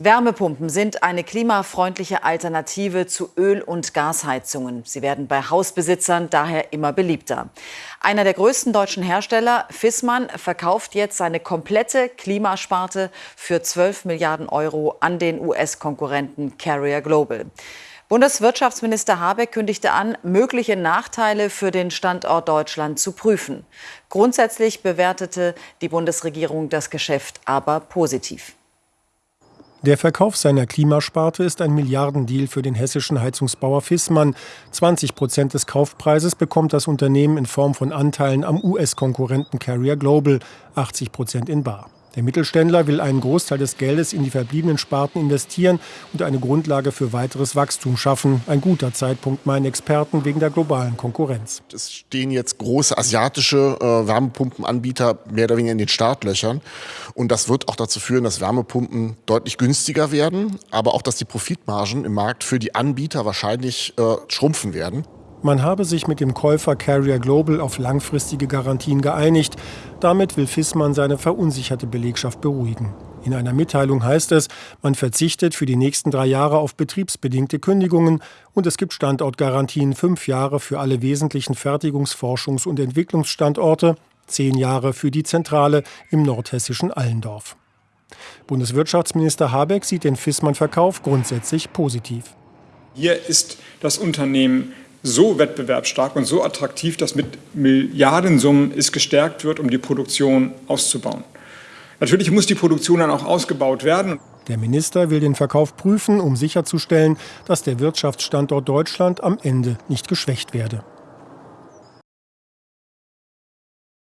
Wärmepumpen sind eine klimafreundliche Alternative zu Öl- und Gasheizungen. Sie werden bei Hausbesitzern daher immer beliebter. Einer der größten deutschen Hersteller, Fissmann, verkauft jetzt seine komplette Klimasparte für 12 Milliarden Euro an den US-Konkurrenten Carrier Global. Bundeswirtschaftsminister Habeck kündigte an, mögliche Nachteile für den Standort Deutschland zu prüfen. Grundsätzlich bewertete die Bundesregierung das Geschäft aber positiv. Der Verkauf seiner Klimasparte ist ein Milliardendeal für den hessischen Heizungsbauer Fissmann. 20 Prozent des Kaufpreises bekommt das Unternehmen in Form von Anteilen am US-Konkurrenten Carrier Global, 80 Prozent in Bar. Der Mittelständler will einen Großteil des Geldes in die verbliebenen Sparten investieren und eine Grundlage für weiteres Wachstum schaffen. Ein guter Zeitpunkt, meinen Experten, wegen der globalen Konkurrenz. Es stehen jetzt große asiatische äh, Wärmepumpenanbieter mehr oder weniger in den Startlöchern. Und das wird auch dazu führen, dass Wärmepumpen deutlich günstiger werden, aber auch, dass die Profitmargen im Markt für die Anbieter wahrscheinlich äh, schrumpfen werden. Man habe sich mit dem Käufer Carrier Global auf langfristige Garantien geeinigt. Damit will Fissmann seine verunsicherte Belegschaft beruhigen. In einer Mitteilung heißt es, man verzichtet für die nächsten drei Jahre auf betriebsbedingte Kündigungen und es gibt Standortgarantien fünf Jahre für alle wesentlichen Fertigungs-, Forschungs- und Entwicklungsstandorte, zehn Jahre für die Zentrale im nordhessischen Allendorf. Bundeswirtschaftsminister Habeck sieht den Fissmann-Verkauf grundsätzlich positiv. Hier ist das Unternehmen so wettbewerbsstark und so attraktiv, dass mit Milliardensummen es gestärkt wird, um die Produktion auszubauen. Natürlich muss die Produktion dann auch ausgebaut werden. Der Minister will den Verkauf prüfen, um sicherzustellen, dass der Wirtschaftsstandort Deutschland am Ende nicht geschwächt werde.